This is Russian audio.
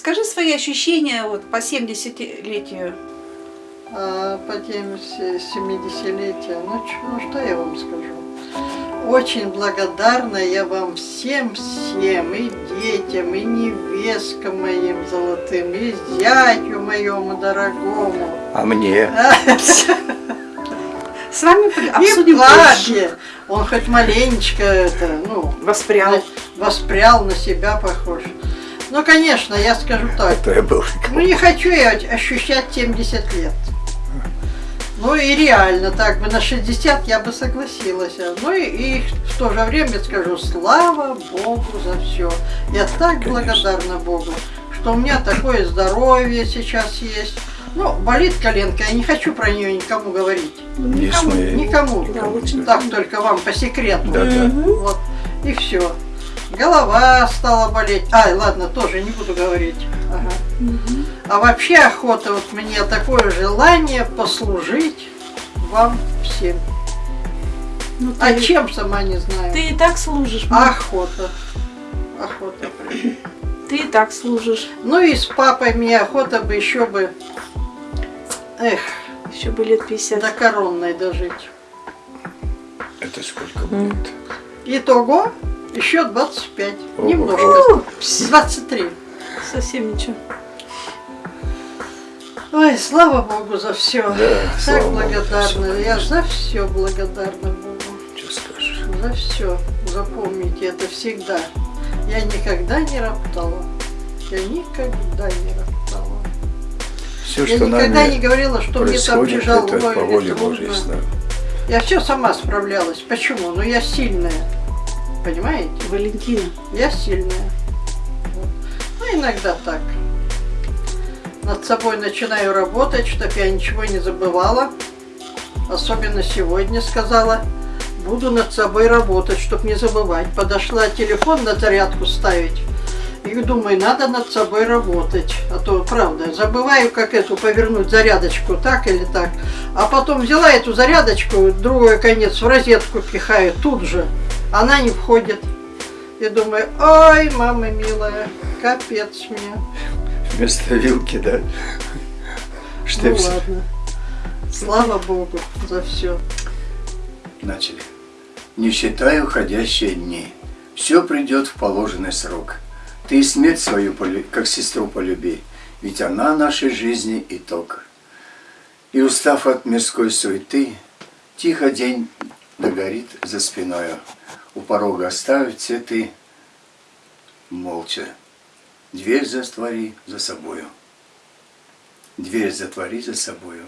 Скажи свои ощущения вот по 70-летию. А по теме 70-летия, ну, ну что я вам скажу? Очень благодарна я вам всем-всем, и детям, и невесткам моим золотым, и зятю моему дорогому. А мне? С вами И обсудим папе. Он хоть маленечко это, ну, Воспрял. воспрял на себя похож. Ну, конечно, я скажу так. Это я был. Ну, не хочу я ощущать 70 лет. Ну и реально, так бы на 60 я бы согласилась. Ну и, и в то же время скажу, слава Богу за все. Я так Конечно. благодарна Богу, что у меня такое здоровье сейчас есть. Ну, болит коленка, я не хочу про нее никому говорить. Не Никому, никому. Да, Так только вам по секрету. Да, да. Вот, и все. Голова стала болеть. Ай, ладно, тоже не буду говорить. Ага. А вообще охота, вот мне такое желание послужить вам всем. Ну, А ты, чем сама не знаю. ты и так служишь. мам. Охота. Охота. прям. Ты и так служишь. Ну и с папой мне охота бы еще бы, эх, Еще бы лет 50. до коронной дожить. Это сколько будет? Итого еще 25. Ого. Немножко. 23. Совсем ничего. Ой, слава Богу за все. Да, так Богу, благодарна. всё, Я за все благодарна Богу. Что скажешь? За все. Запомните это всегда. Я никогда не роптала. Я никогда не роптала. Все, Я что никогда не говорила, что мне там тяжело это по воле Божьей. Я все сама справлялась. Почему? Ну я сильная. Понимаете? Валентина. Я сильная. Вот. Ну, иногда так. Над собой начинаю работать, чтобы я ничего не забывала. Особенно сегодня сказала, буду над собой работать, чтобы не забывать. Подошла телефон на зарядку ставить. И думаю, надо над собой работать. А то, правда, забываю, как эту повернуть зарядочку, так или так. А потом взяла эту зарядочку, другой конец в розетку пихаю тут же. Она не входит. И думаю, ой, мама милая, капец мне. Вместо вилки, да? Ну Штепсель. ладно. Слава Богу за все. Начали. Не считай уходящие дни. Все придет в положенный срок. Ты и смерть свою, как сестру полюби, ведь она нашей жизни итог. И устав от мирской суеты, тихо день догорит за спиною. У порога оставив цветы, молча. Дверь затвори за собою. Дверь затвори за собою.